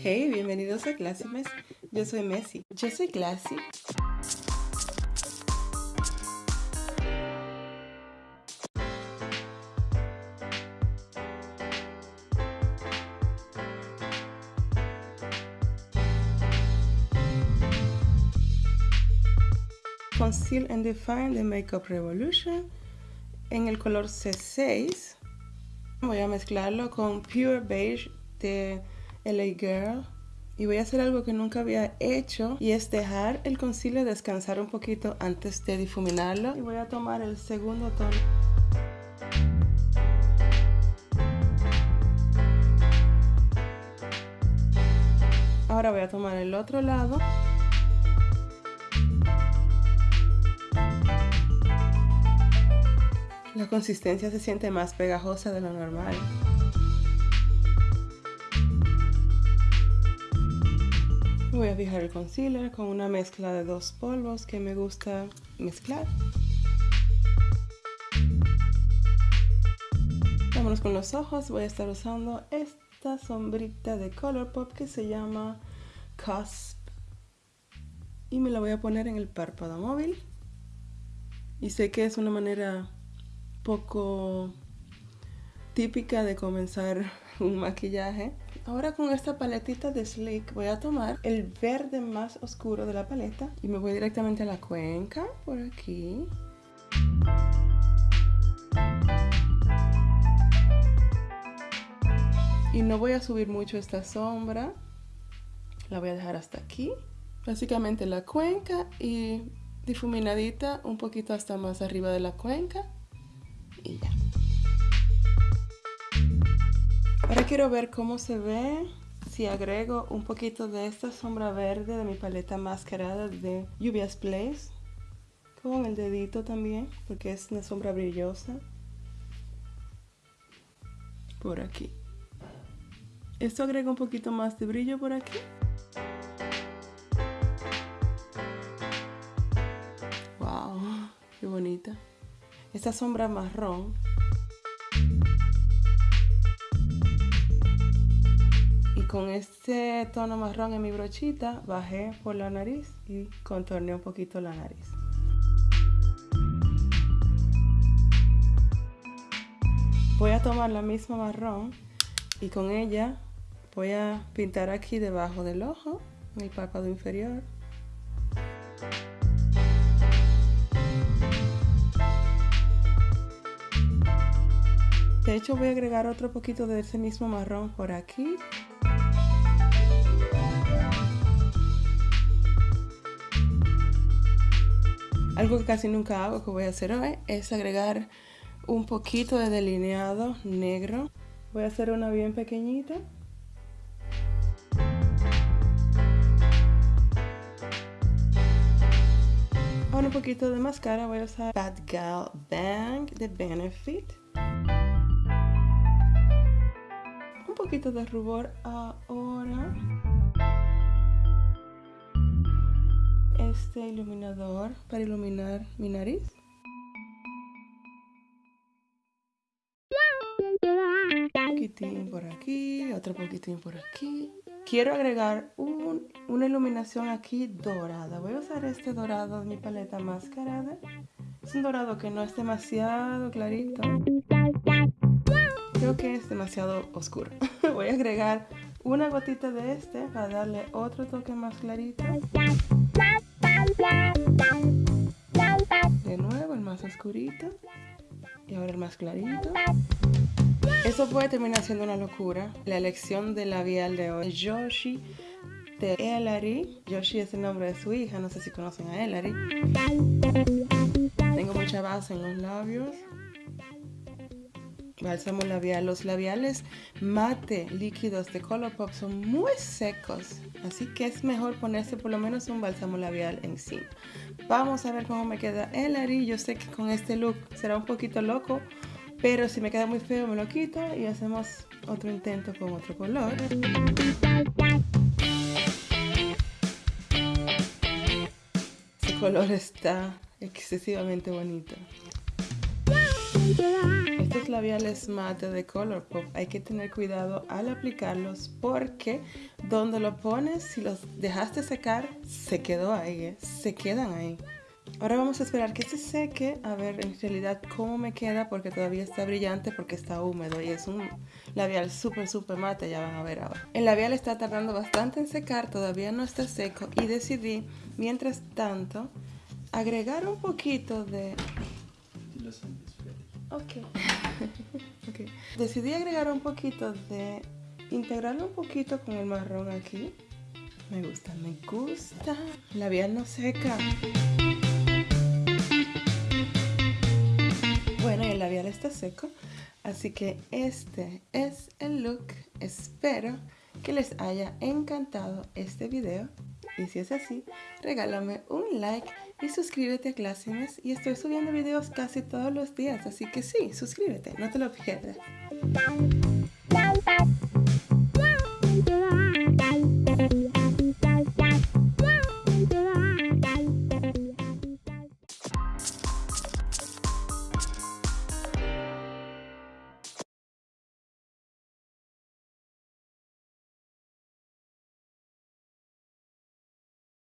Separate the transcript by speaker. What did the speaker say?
Speaker 1: Hey, bienvenidos a Classy Mess. Yo soy Messi. Yo soy Classy. Conceal and Define de Makeup Revolution en el color C6. Voy a mezclarlo con Pure Beige de LA Girl. Y voy a hacer algo que nunca había hecho y es dejar el concealer descansar un poquito antes de difuminarlo. Y voy a tomar el segundo tono. Ahora voy a tomar el otro lado. La consistencia se siente más pegajosa de lo normal. Voy a fijar el concealer con una mezcla de dos polvos que me gusta mezclar. Vámonos con los ojos. Voy a estar usando esta sombrita de Colourpop que se llama Cusp. Y me la voy a poner en el párpado móvil. Y sé que es una manera poco típica de comenzar un maquillaje. Ahora con esta paletita de Sleek voy a tomar el verde más oscuro de la paleta y me voy directamente a la cuenca por aquí. Y no voy a subir mucho esta sombra, la voy a dejar hasta aquí. Básicamente la cuenca y difuminadita un poquito hasta más arriba de la cuenca y ya. Ahora quiero ver cómo se ve si agrego un poquito de esta sombra verde de mi paleta mascarada de Lluvias Place con el dedito también porque es una sombra brillosa. Por aquí. Esto agrega un poquito más de brillo por aquí. Wow qué bonita. Esta sombra marrón con este tono marrón en mi brochita bajé por la nariz y contorneé un poquito la nariz voy a tomar la misma marrón y con ella voy a pintar aquí debajo del ojo en el párpado inferior De hecho voy a agregar otro poquito de ese mismo marrón por aquí. Algo que casi nunca hago, que voy a hacer hoy, es agregar un poquito de delineado negro. Voy a hacer una bien pequeñita. Ahora un poquito de máscara voy a usar Bad Gal Bang de Benefit. poquito de rubor ahora. Este iluminador para iluminar mi nariz. Un poquitín por aquí, otro poquitín por aquí. Quiero agregar una iluminación aquí dorada. Voy a usar este dorado de mi paleta mascarada. Es un dorado que no es demasiado clarito. Creo que es demasiado oscuro. Voy a agregar una gotita de este para darle otro toque más clarito. De nuevo el más oscurito. Y ahora el más clarito. Eso puede terminar siendo una locura. La elección de labial de hoy. Yoshi de Elari. Yoshi es el nombre de su hija. No sé si conocen a Elari. Tengo mucha base en los labios bálsamo labial. Los labiales mate líquidos de Colourpop son muy secos, así que es mejor ponerse por lo menos un bálsamo labial encima. Vamos a ver cómo me queda el ari. Yo sé que con este look será un poquito loco, pero si me queda muy feo me lo quito y hacemos otro intento con otro color. Este color está excesivamente bonito. Estos labiales mate de Colourpop hay que tener cuidado al aplicarlos porque donde lo pones, si los dejaste secar, se quedó ahí, ¿eh? se quedan ahí. Ahora vamos a esperar que se seque, a ver en realidad cómo me queda porque todavía está brillante porque está húmedo y es un labial súper súper mate, ya van a ver ahora. El labial está tardando bastante en secar, todavía no está seco y decidí, mientras tanto, agregar un poquito de... okay. Decidí agregar un poquito de... integrarlo un poquito con el marrón aquí. Me gusta, me gusta. Labial no seca. Bueno, el labial está seco, así que este es el look. Espero que les haya encantado este video. Y si es así, regálame un like y suscríbete a Clásines. Y estoy subiendo videos casi todos los días, así que sí, suscríbete, no te lo pierdas.